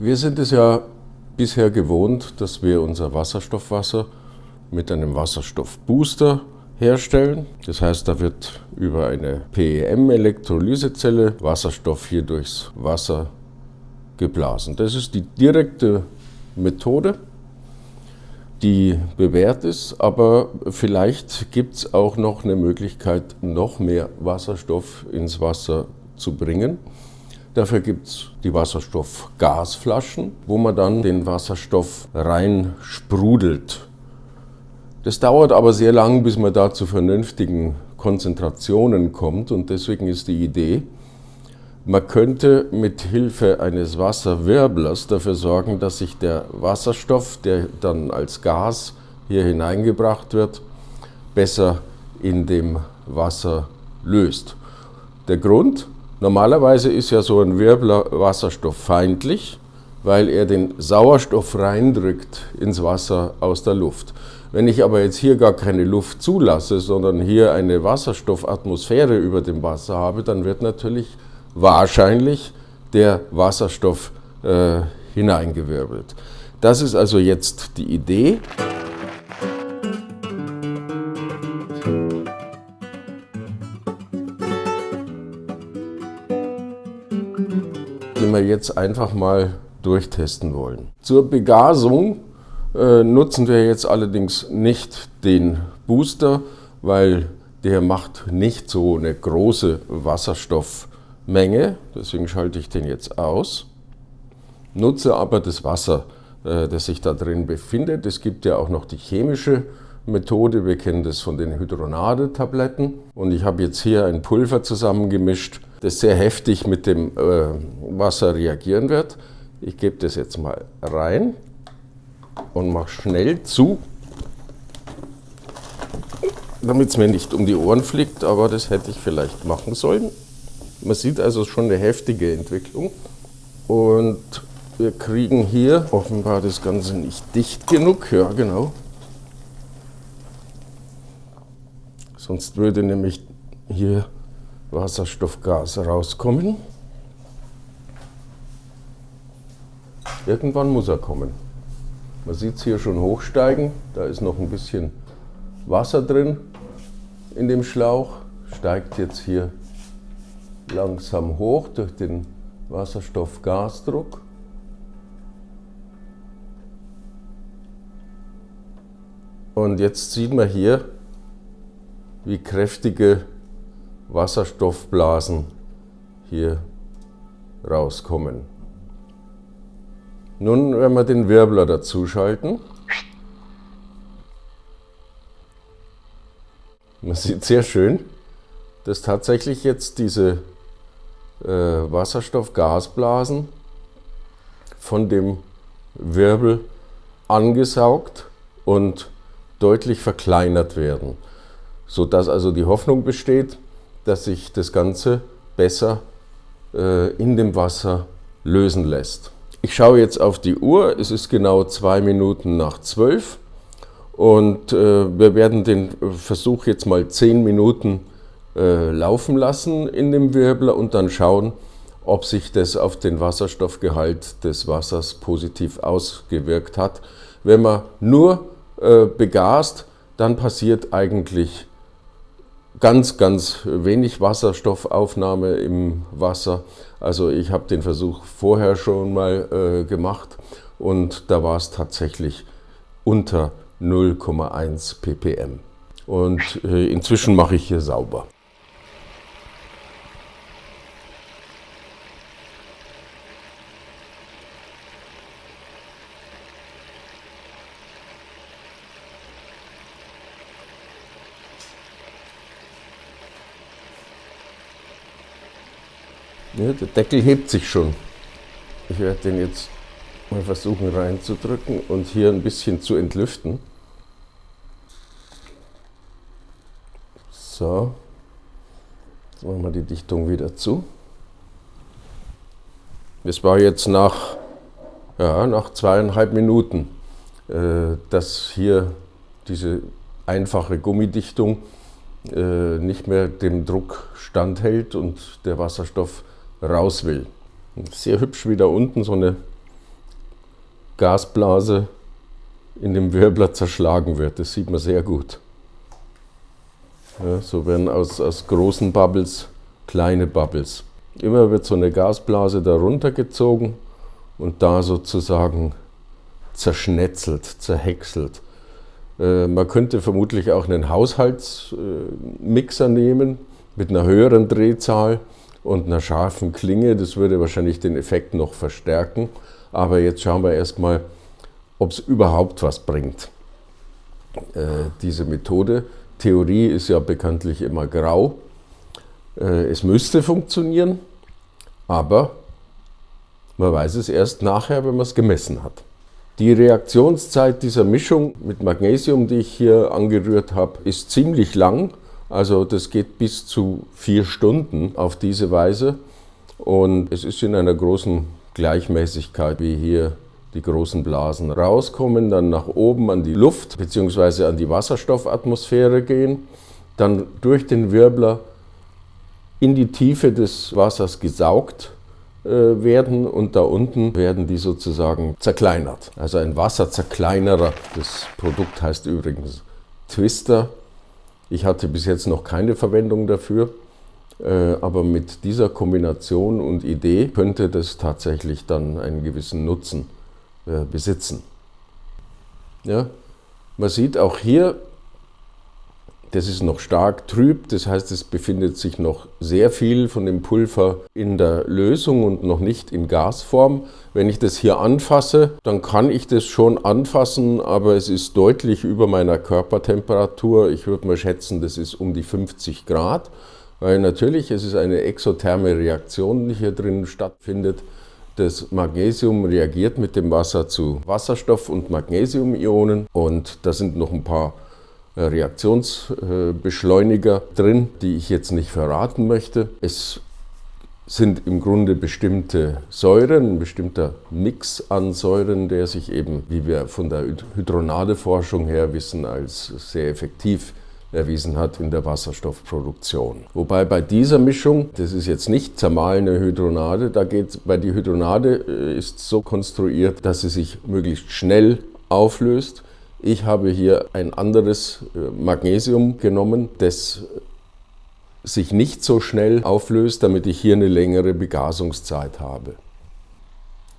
Wir sind es ja bisher gewohnt, dass wir unser Wasserstoffwasser mit einem Wasserstoffbooster herstellen. Das heißt, da wird über eine PEM-Elektrolysezelle Wasserstoff hier durchs Wasser geblasen. Das ist die direkte Methode, die bewährt ist, aber vielleicht gibt es auch noch eine Möglichkeit, noch mehr Wasserstoff ins Wasser zu bringen. Dafür gibt es die Wasserstoffgasflaschen, wo man dann den Wasserstoff rein sprudelt. Das dauert aber sehr lang, bis man da zu vernünftigen Konzentrationen kommt und deswegen ist die Idee, man könnte mit Hilfe eines Wasserwirblers dafür sorgen, dass sich der Wasserstoff, der dann als Gas hier hineingebracht wird, besser in dem Wasser löst. Der Grund, Normalerweise ist ja so ein Wirbler wasserstofffeindlich, weil er den Sauerstoff reindrückt ins Wasser aus der Luft. Wenn ich aber jetzt hier gar keine Luft zulasse, sondern hier eine Wasserstoffatmosphäre über dem Wasser habe, dann wird natürlich wahrscheinlich der Wasserstoff äh, hineingewirbelt. Das ist also jetzt die Idee. Wir jetzt einfach mal durchtesten wollen. Zur Begasung äh, nutzen wir jetzt allerdings nicht den Booster, weil der macht nicht so eine große Wasserstoffmenge, deswegen schalte ich den jetzt aus. Nutze aber das Wasser, äh, das sich da drin befindet. Es gibt ja auch noch die chemische Methode, wir kennen das von den Hydronade-Tabletten. Und ich habe jetzt hier ein Pulver zusammengemischt, das sehr heftig mit dem äh, Wasser reagieren wird. Ich gebe das jetzt mal rein und mache schnell zu, damit es mir nicht um die Ohren fliegt, aber das hätte ich vielleicht machen sollen. Man sieht also schon eine heftige Entwicklung und wir kriegen hier offenbar das Ganze nicht dicht genug. Ja, genau. Sonst würde nämlich hier Wasserstoffgas rauskommen. Irgendwann muss er kommen. Man sieht es hier schon hochsteigen. Da ist noch ein bisschen Wasser drin in dem Schlauch. Steigt jetzt hier langsam hoch durch den Wasserstoffgasdruck. Und jetzt sieht man hier, wie kräftige Wasserstoffblasen hier rauskommen. Nun werden wir den Wirbler dazu schalten. Man sieht sehr schön, dass tatsächlich jetzt diese äh, Wasserstoffgasblasen von dem Wirbel angesaugt und deutlich verkleinert werden, sodass also die Hoffnung besteht, dass sich das Ganze besser äh, in dem Wasser lösen lässt. Ich schaue jetzt auf die Uhr, es ist genau zwei Minuten nach zwölf und äh, wir werden den Versuch jetzt mal zehn Minuten äh, laufen lassen in dem Wirbler und dann schauen, ob sich das auf den Wasserstoffgehalt des Wassers positiv ausgewirkt hat. Wenn man nur äh, begast, dann passiert eigentlich ganz, ganz wenig Wasserstoffaufnahme im Wasser. Also ich habe den Versuch vorher schon mal äh, gemacht und da war es tatsächlich unter 0,1 ppm. Und äh, inzwischen mache ich hier sauber. Ja, der Deckel hebt sich schon. Ich werde den jetzt mal versuchen reinzudrücken und hier ein bisschen zu entlüften. So, jetzt machen wir die Dichtung wieder zu. Es war jetzt nach, ja, nach zweieinhalb Minuten, äh, dass hier diese einfache Gummidichtung äh, nicht mehr dem Druck standhält und der Wasserstoff raus will. Sehr hübsch wie da unten so eine Gasblase in dem Wirbler zerschlagen wird. Das sieht man sehr gut. Ja, so werden aus, aus großen Bubbles kleine Bubbles. Immer wird so eine Gasblase darunter gezogen und da sozusagen zerschnetzelt, zerhäckselt. Äh, man könnte vermutlich auch einen Haushaltsmixer nehmen mit einer höheren Drehzahl und einer scharfen Klinge. Das würde wahrscheinlich den Effekt noch verstärken. Aber jetzt schauen wir erstmal, ob es überhaupt was bringt, äh, diese Methode. Theorie ist ja bekanntlich immer grau. Äh, es müsste funktionieren, aber man weiß es erst nachher, wenn man es gemessen hat. Die Reaktionszeit dieser Mischung mit Magnesium, die ich hier angerührt habe, ist ziemlich lang. Also das geht bis zu vier Stunden auf diese Weise. Und es ist in einer großen Gleichmäßigkeit, wie hier die großen Blasen rauskommen, dann nach oben an die Luft bzw. an die Wasserstoffatmosphäre gehen, dann durch den Wirbler in die Tiefe des Wassers gesaugt äh, werden und da unten werden die sozusagen zerkleinert. Also ein Wasserzerkleinerer. Das Produkt heißt übrigens Twister. Ich hatte bis jetzt noch keine Verwendung dafür, äh, aber mit dieser Kombination und Idee könnte das tatsächlich dann einen gewissen Nutzen äh, besitzen. Ja? Man sieht auch hier, das ist noch stark trüb, das heißt, es befindet sich noch sehr viel von dem Pulver in der Lösung und noch nicht in Gasform. Wenn ich das hier anfasse, dann kann ich das schon anfassen, aber es ist deutlich über meiner Körpertemperatur. Ich würde mal schätzen, das ist um die 50 Grad, weil natürlich es ist eine exotherme Reaktion, die hier drin stattfindet. Das Magnesium reagiert mit dem Wasser zu Wasserstoff- und Magnesiumionen und da sind noch ein paar Reaktionsbeschleuniger drin, die ich jetzt nicht verraten möchte. Es sind im Grunde bestimmte Säuren, ein bestimmter Mix an Säuren, der sich eben, wie wir von der Hydronadeforschung her wissen, als sehr effektiv erwiesen hat in der Wasserstoffproduktion. Wobei bei dieser Mischung, das ist jetzt nicht zermahlene Hydronade, da geht bei die Hydronade äh, ist so konstruiert, dass sie sich möglichst schnell auflöst ich habe hier ein anderes äh, Magnesium genommen, das sich nicht so schnell auflöst, damit ich hier eine längere Begasungszeit habe.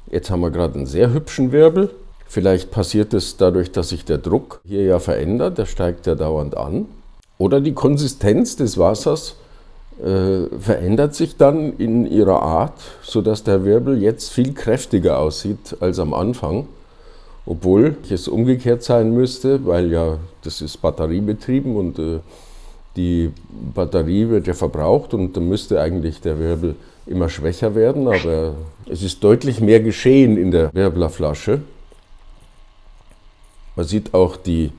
Jetzt haben wir gerade einen sehr hübschen Wirbel. Vielleicht passiert es dadurch, dass sich der Druck hier ja verändert, der steigt ja dauernd an. Oder die Konsistenz des Wassers äh, verändert sich dann in ihrer Art, sodass der Wirbel jetzt viel kräftiger aussieht als am Anfang obwohl es umgekehrt sein müsste, weil ja das ist batteriebetrieben und äh, die Batterie wird ja verbraucht und dann müsste eigentlich der Wirbel immer schwächer werden, aber es ist deutlich mehr geschehen in der Wirblerflasche. Man sieht auch die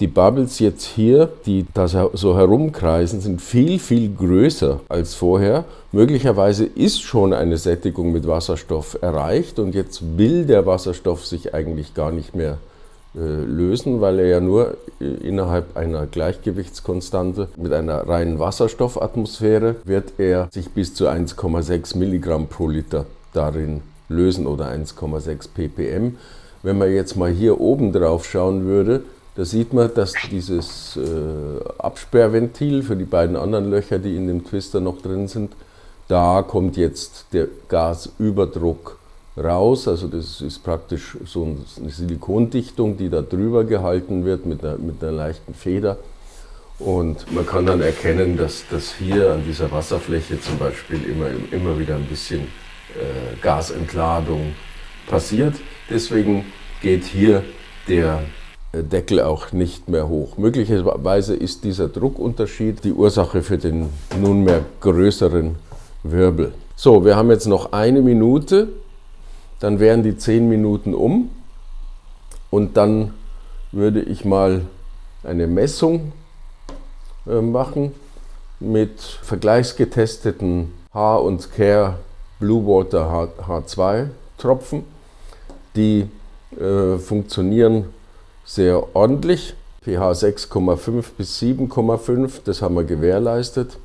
die Bubbles jetzt hier, die da so herumkreisen, sind viel, viel größer als vorher. Möglicherweise ist schon eine Sättigung mit Wasserstoff erreicht und jetzt will der Wasserstoff sich eigentlich gar nicht mehr äh, lösen, weil er ja nur äh, innerhalb einer Gleichgewichtskonstante mit einer reinen Wasserstoffatmosphäre wird er sich bis zu 1,6 Milligramm pro Liter darin lösen oder 1,6 ppm. Wenn man jetzt mal hier oben drauf schauen würde, da sieht man, dass dieses äh, Absperrventil für die beiden anderen Löcher, die in dem Twister noch drin sind, da kommt jetzt der Gasüberdruck raus. Also das ist praktisch so eine Silikondichtung, die da drüber gehalten wird mit einer, mit einer leichten Feder. Und man kann dann erkennen, dass, dass hier an dieser Wasserfläche zum Beispiel immer, immer wieder ein bisschen äh, Gasentladung passiert. Deswegen geht hier der Deckel auch nicht mehr hoch. Möglicherweise ist dieser Druckunterschied die Ursache für den nunmehr größeren Wirbel. So, wir haben jetzt noch eine Minute, dann wären die zehn Minuten um und dann würde ich mal eine Messung äh, machen mit vergleichsgetesteten H und Care Blue Water H2 Tropfen. Die äh, funktionieren sehr ordentlich. pH 6,5 bis 7,5, das haben wir gewährleistet,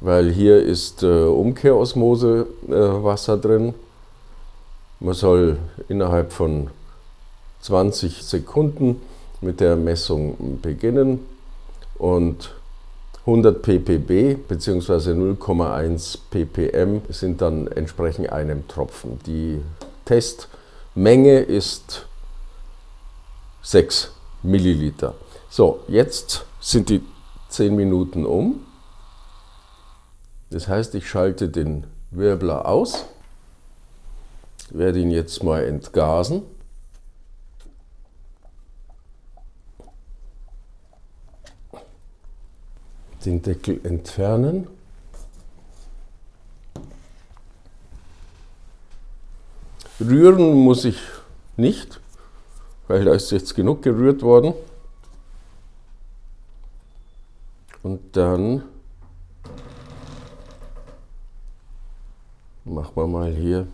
weil hier ist äh, Umkehrosmose äh, Wasser drin. Man soll innerhalb von 20 Sekunden mit der Messung beginnen und 100 ppb bzw. 0,1 ppm sind dann entsprechend einem Tropfen. Die Testmenge ist 6 Milliliter. So, jetzt sind die 10 Minuten um. Das heißt, ich schalte den Wirbler aus, werde ihn jetzt mal entgasen. Den Deckel entfernen. Rühren muss ich nicht, weil da ist jetzt genug gerührt worden. Und dann machen wir mal hier.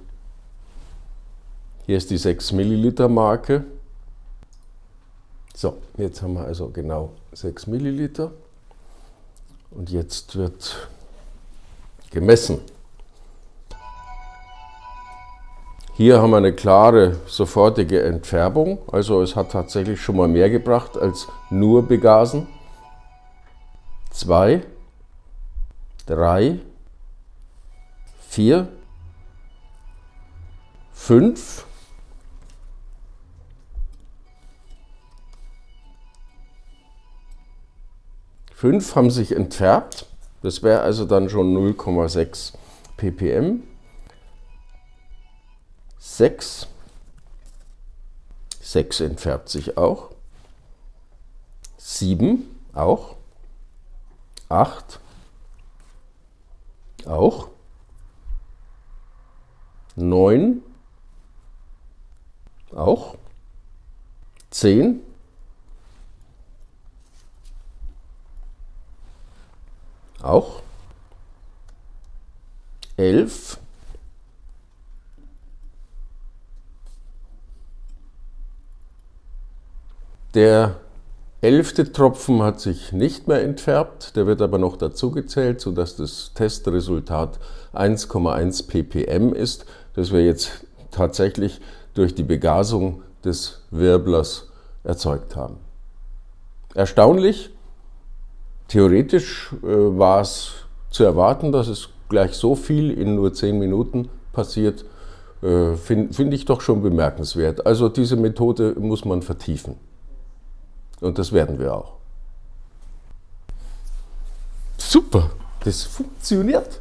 Hier ist die 6 Milliliter Marke. So, jetzt haben wir also genau 6 Milliliter. Und jetzt wird gemessen. Hier haben wir eine klare, sofortige Entfärbung. Also es hat tatsächlich schon mal mehr gebracht als nur begasen. Zwei, drei, vier, fünf, fünf haben sich entfärbt. Das wäre also dann schon 0,6 ppm. 6. 6 entfärbt sich auch. 7 auch. 8 auch. 9 auch. 10 auch. 11 Der elfte Tropfen hat sich nicht mehr entfärbt, der wird aber noch dazu gezählt, sodass das Testresultat 1,1 ppm ist, das wir jetzt tatsächlich durch die Begasung des Wirblers erzeugt haben. Erstaunlich, theoretisch äh, war es zu erwarten, dass es gleich so viel in nur 10 Minuten passiert, äh, finde find ich doch schon bemerkenswert. Also diese Methode muss man vertiefen. Und das werden wir auch. Super, das funktioniert.